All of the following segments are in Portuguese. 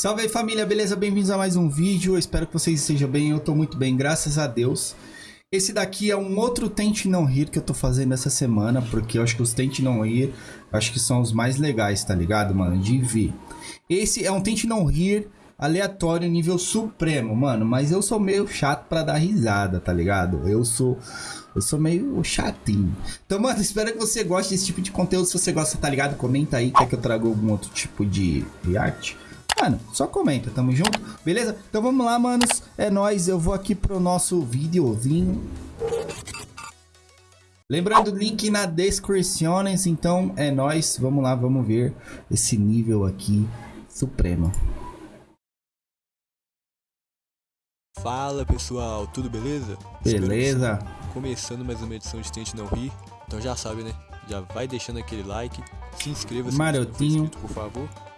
Salve aí família, beleza? Bem-vindos a mais um vídeo. Eu espero que vocês estejam bem. Eu tô muito bem, graças a Deus. Esse daqui é um outro Tente Não Rir que eu tô fazendo essa semana, porque eu acho que os Tente Não Rir, acho que são os mais legais, tá ligado, mano? De ver. Esse é um Tente Não Rir aleatório nível supremo, mano. Mas eu sou meio chato pra dar risada, tá ligado? Eu sou... Eu sou meio chatinho. Então, mano, espero que você goste desse tipo de conteúdo. Se você gosta, tá ligado? Comenta aí, quer que eu traga algum outro tipo de arte. Mano, só comenta, tamo junto, beleza? Então vamos lá, manos, é nóis, eu vou aqui pro nosso videozinho. Lembrando, link na descrição, então é nóis, vamos lá, vamos ver esse nível aqui supremo. Fala pessoal, tudo beleza? Beleza. Começando mais uma edição de Tente Não Rir, então já sabe né, já vai deixando aquele like, se inscreva se Marotinho. inscrito, por favor.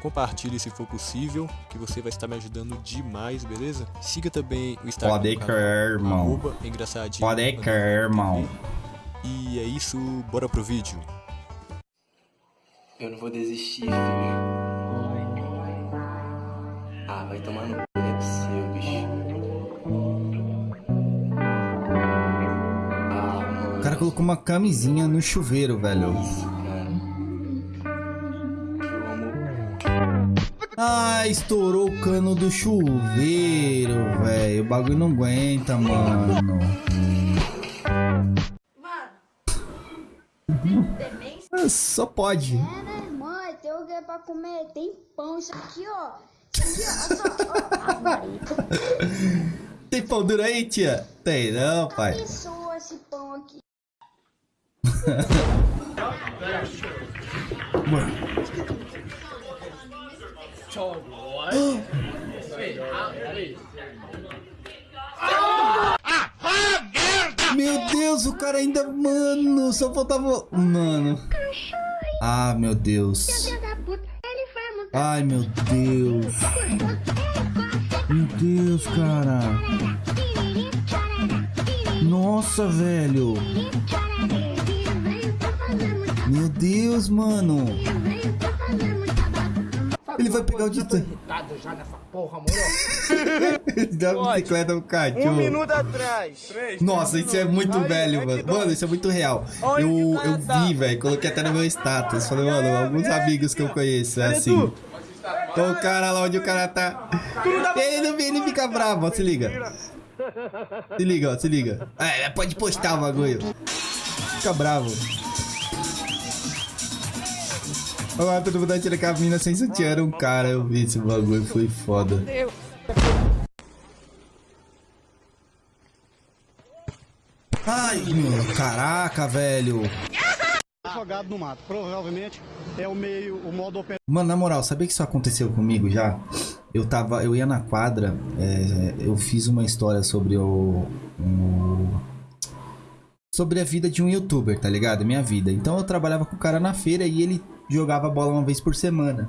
Compartilhe se for possível, que você vai estar me ajudando demais, beleza? Siga também o Instagram Pode do crer, irmão. arroba engraçadinho. Pode crer, irmão. E é isso, bora pro vídeo. Eu não vou desistir, filho. Ah, vai tomar no cu, não é possível, bicho. Ah, mano. O cara colocou uma camisinha no chuveiro, velho. Isso, Ah, estourou o cano do chuveiro, velho. O bagulho não aguenta, mano. Mano? Ah, Só pode. É, né? Mãe, tem o que pra comer? Tem pão, isso aqui, ó. Isso aqui, ó. Tem pão duro aí, tia? Tem não, pai. Abençoa esse pão aqui. Meu Deus, o cara ainda... Mano, só faltava... Mano. Ah, meu Deus. Ai, meu Deus. Meu Deus, cara. Nossa, velho. Meu Deus, mano. Ele vai pegar o distante. irritado já nessa porra, moro? Ele dá uma bicicleta no Um cachorro. minuto atrás. Nossa, isso é muito Aí, velho, mano. Mano, isso é muito real. Eu, cara eu tá? vi, velho. Coloquei até no meu status. Falei, mano, alguns amigos que eu conheço. É assim. Então o cara lá onde o cara tá. Ele, não- ele fica bravo, ó. Se liga. Se liga, ó. Se liga. É, pode postar o bagulho. Fica bravo. Olha todo mundo atira com a mina sem sutiã. Era um cara, eu vi esse bagulho. Foi foda. Ai, meu, caraca, velho. jogado no mato. Provavelmente é o meio, o modo operante Mano, na moral, sabia que isso aconteceu comigo já? Eu tava, eu ia na quadra, é, eu fiz uma história sobre o, o- sobre a vida de um youtuber, tá ligado? Minha vida. Então eu trabalhava com o cara na feira e ele jogava bola uma vez por semana.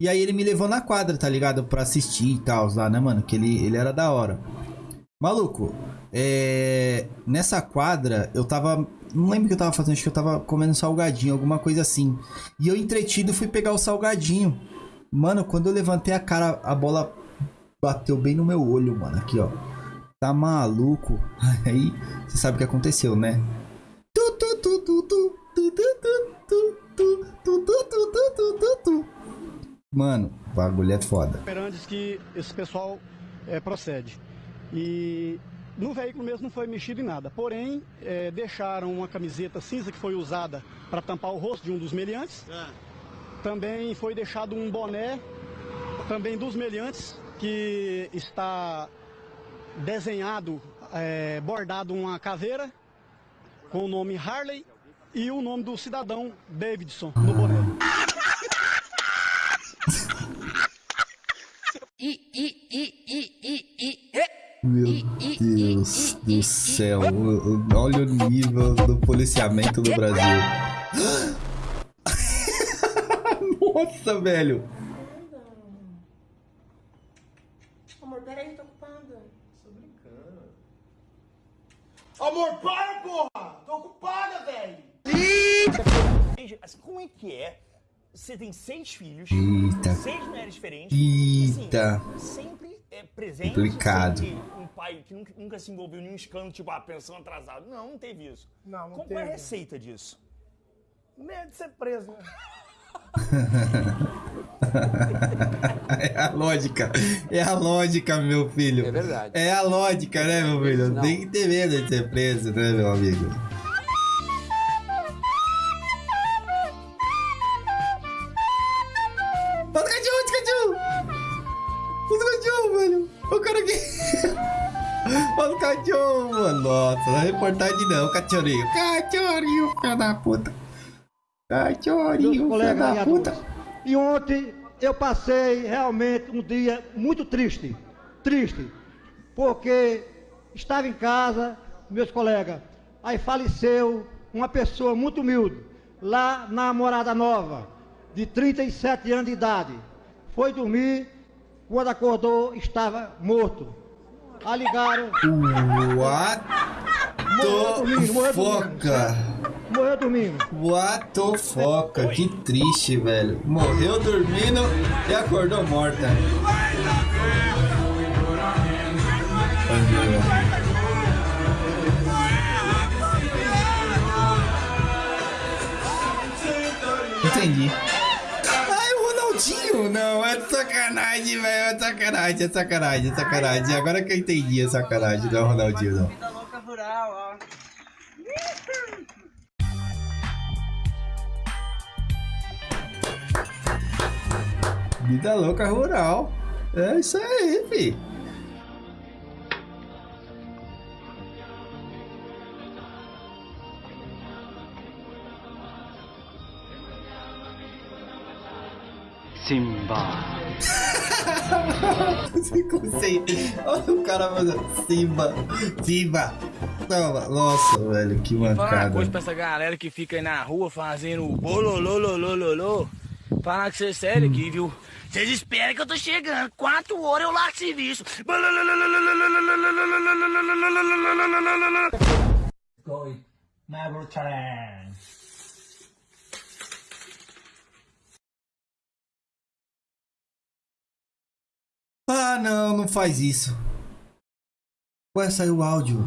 E aí ele me levou na quadra, tá ligado? Pra assistir e tal, lá, né, mano? Que ele, ele era da hora. Maluco, é... nessa quadra eu tava. Não lembro o que eu tava fazendo, acho que eu tava comendo salgadinho, alguma coisa assim. E eu entretido fui pegar o salgadinho. Mano, quando eu levantei a cara, a bola bateu bem no meu olho, mano. Aqui, ó. Tá maluco? Aí, você sabe o que aconteceu, né? Mano, o bagulho é foda. operantes que esse pessoal é, procede. E no veículo mesmo não foi mexido em nada. Porém, é, deixaram uma camiseta cinza que foi usada para tampar o rosto de um dos meliantes. Também foi deixado um boné, também dos meliantes, que está desenhado, é, bordado uma caveira com o nome Harley e o nome do cidadão Davidson no boné. Meu Deus do céu. Olha o nível do policiamento do Brasil. Nossa, velho. Amor, peraí, tô ocupado. Tô brincando. Amor, para, porra! Tô ocupada, velho! Mas como é que é você tem seis filhos, Eita. seis mulheres diferentes. e, assim, Eita. sempre é presente. Complicado. sempre Um pai que nunca, nunca se envolveu em nenhum escândalo, tipo, ah, pensão atrasada. Não, não teve isso. Não, não Qual qual é a teve. receita disso? Medo de ser preso, né? É a lógica. É a lógica, meu filho. É verdade. É a lógica, né, meu filho? Não. Tem que ter medo de ser preso, né, meu amigo? Nossa, não cachorrinho! Cachorrinho, filho da puta! Cachorrinho, filho da puta! E ontem eu passei realmente um dia muito triste, triste, porque estava em casa, meus colegas, aí faleceu uma pessoa muito humilde, lá na Morada Nova, de 37 anos de idade. Foi dormir, quando acordou estava morto. Aí ligaram, What the dormindo. foca? Morreu dormindo. What the foca? Que triste, velho. Morreu dormindo e acordou morta. Entendi. Ai, o Ronaldinho! Não, é sacanagem, velho. É sacanagem, é sacanagem, é sacanagem. Agora que eu entendi, é sacanagem. Não é o Ronaldinho, não. Vida louca rural. É isso aí, fi. Simba. Conceito. Olha o cara fazendo Simba. Simba. Toma. Nossa, velho, que Falar uma mancada. coisa pra essa galera que fica aí na rua fazendo bololololololô. Falar que você é sério aqui, viu? Vocês esperam que eu tô chegando. Quatro horas eu largo serviço. Ah, não, não faz isso. Ué, saiu o áudio.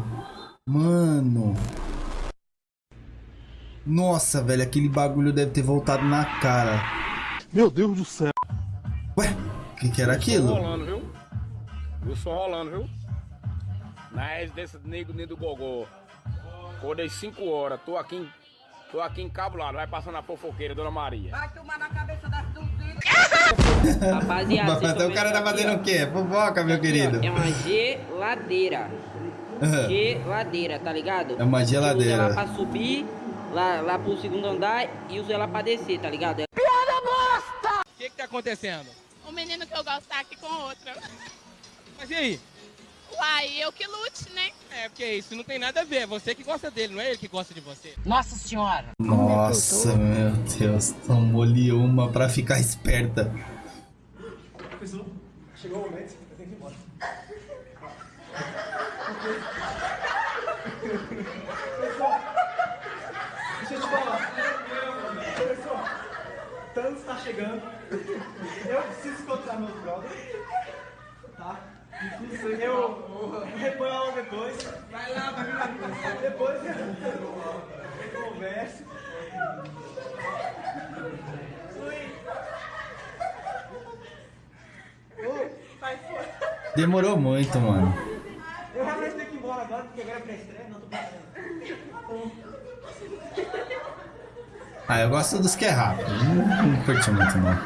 Mano. Nossa, velho, aquele bagulho deve ter voltado na cara. Meu Deus do céu. Ué, o que, que era aquilo? rolando, viu? Eu sou rolando, viu? Na residência do nego do Gogó. Acordei 5 horas, tô aqui, em- tô aqui encabulado, vai passando a fofoqueira, Dona Maria. Rapaziada, Mas vocês então tão o cara tá aqui, fazendo ó. o quê? Fofoca, meu Aqui, ó, querido. É uma geladeira. Geladeira, tá ligado? É uma geladeira. Usa ela pra subir, lá, lá pro segundo andar e usa ela pra descer, tá ligado? O que que tá acontecendo? O menino que eu gosto tá aqui com outra. Mas e aí? Uai, eu que lute, né? É, porque isso não tem nada a ver, é você que gosta dele, não é ele que gosta de você. Nossa senhora! Nossa, meu Deus. Tomou-lhe uma pra ficar esperta. Chegou o momento, eu tenho que ir embora. Pessoal, deixa eu te falar. Pessoal, Thanos está chegando. Eu preciso encontrar meus brothers. Tá? Eu reponho a aula depois. Vai lá, vai lá. Depois eu converso. Vai fora. Demorou muito, mano. Eu realmente tenho que ir embora agora, porque agora é pré-estreia, não tô pensando. Ah, eu gosto dos que é rápido. Não, não curti muito, não.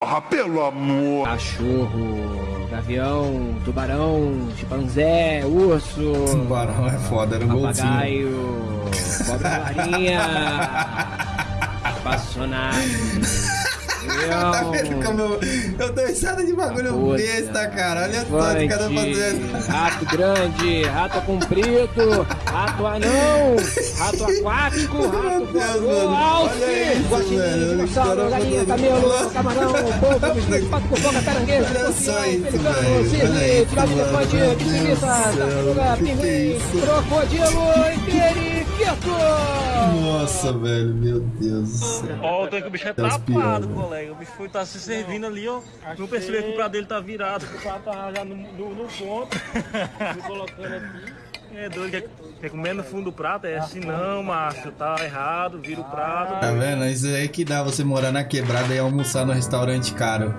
Porra, pelo amor. Cachorro, gavião, tubarão, chimpanzé, urso, Tubarão é foda, era um golzinho. papagaio, cobra marinha, espaçonave, tá vendo como eu, eu dou risada de bagulho Puta. besta, cara. Olha só, de cada fazendo. rato grande, rato comprido, rato anão, rato aquático, rato voador, alce, guaxinim, dinossauro, galinha, camelo, camarão, polvo, bicho, pato com boca, caranguejo, isso, pelicano, cisne, pirata mano. elefante, céu, tartaruga, é pinguim, crocodilo e Nossa, velho, meu Deus do céu. Ó, o tanque que o bicho é Tá tapado, colega. O bicho foi tá se servindo ali, ó. Não percebeu que o prato dele tá virado. O prato tá já no, no, no ponto. Fui colocando aqui. É doido, quer, quer comer no fundo do prato? É assim não, macho. Tá errado, vira o prato. Tá vendo? Isso aí que dá você morar na quebrada e almoçar no restaurante caro.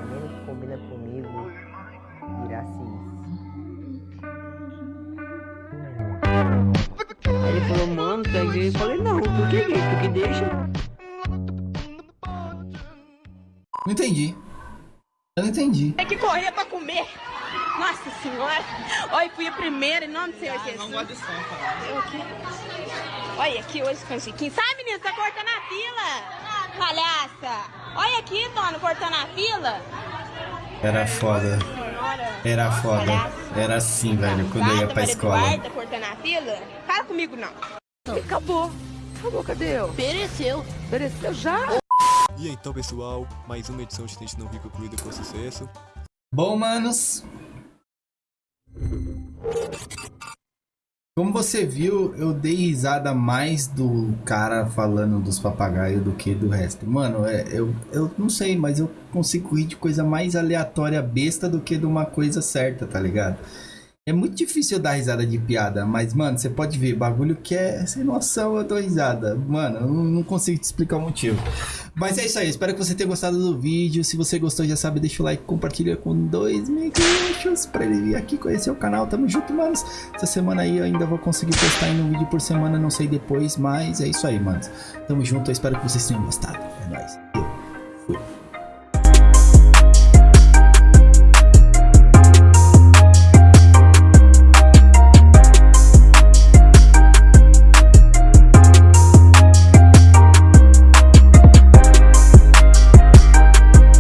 Não entendi. Eu não entendi. Tem que correr pra comer. Nossa senhora. Olha, fui a primeira em nome do Senhor Jesus. Não gosto de som, Eu aqui. Olha aqui hoje com Chiquinho. Sai, menino, tá cortando a fila. Palhaça. Olha aqui, dona, cortando a fila. Era foda. Era foda. Era assim, velho, quando eu ia pra escola. Eduarda cortando a fila. Fala comigo, não. Acabou. Acabou, cadê eu? Pereceu. Pereceu já? E então, pessoal, mais uma edição de Tente Não Rir concluída com sucesso. Bom, manos. Como você viu, eu dei risada mais do cara falando dos papagaios do que do resto. Mano, é, eu, eu não sei, mas eu consigo rir de coisa mais aleatória, besta, do que de uma coisa certa, tá ligado? É muito difícil eu dar risada de piada, mas, mano, você pode ver, bagulho que é sem noção, eu dou risada. Mano, eu não, consigo te explicar o motivo. Mas é isso aí, espero que você tenha gostado do vídeo. Se você gostou, já sabe, deixa o like, compartilha com dois miguxos pra ele vir aqui conhecer o canal. Tamo junto, manos. Essa semana aí eu ainda vou conseguir postar um vídeo por semana, não sei depois, mas é isso aí, manos. Tamo junto, eu espero que vocês tenham gostado. É nóis.